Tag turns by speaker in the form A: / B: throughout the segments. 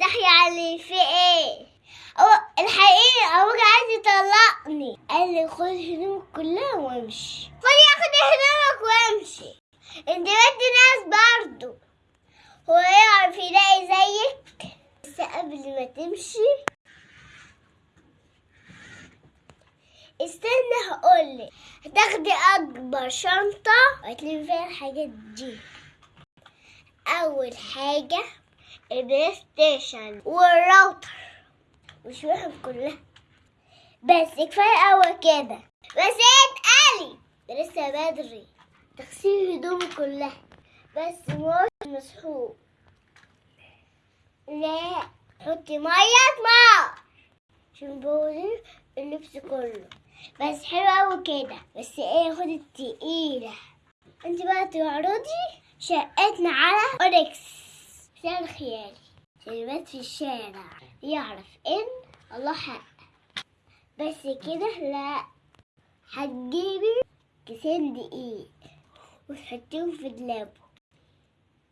A: تحيا علي في إيه؟ هو الحقيقة أبوك عايز يطلقني. قال لي خد هدومك كلها وامشي. خد ياخد هدومك وامشي. انت بنت ناس برضو. هو يعرف يلاقي زيك؟ بس قبل ما تمشي. استنى هقولك. هتاخدي أكبر شنطة وهتلمي فيها الحاجات دي. أول حاجة ال PlayStation. وال router وشويهم كلها. بس كفاية أوي كده. بس إيه اتقالي ده لسه بدري. تغسيل هدومي كلها. بس مش مسحوق. لا. حطي مية نار عشان تدوب اللبس كله. بس حلو أوي كده. بس إيه خد التقيلة. انت بقى تعرضي شقتنا على اوركس شارع خيالي شربات في الشارع يعرف إن الله حق. بس كده لا. هتجيبي كيسين دقيق وتحطيهم في دلابه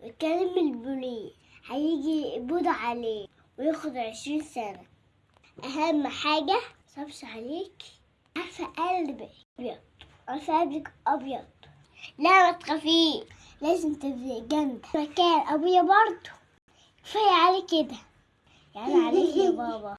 A: وتكلم البوليس هيجي يقبض عليه وياخد عشرين سنة. أهم حاجة صبش عليك. عارفة قلبك أبيض عارفة قلبك أبيض. لا ما تخافيش. لازم تبقي جامدة مكان. أبويا برضه. كفاية عليك كده. يعني عليك يا بابا.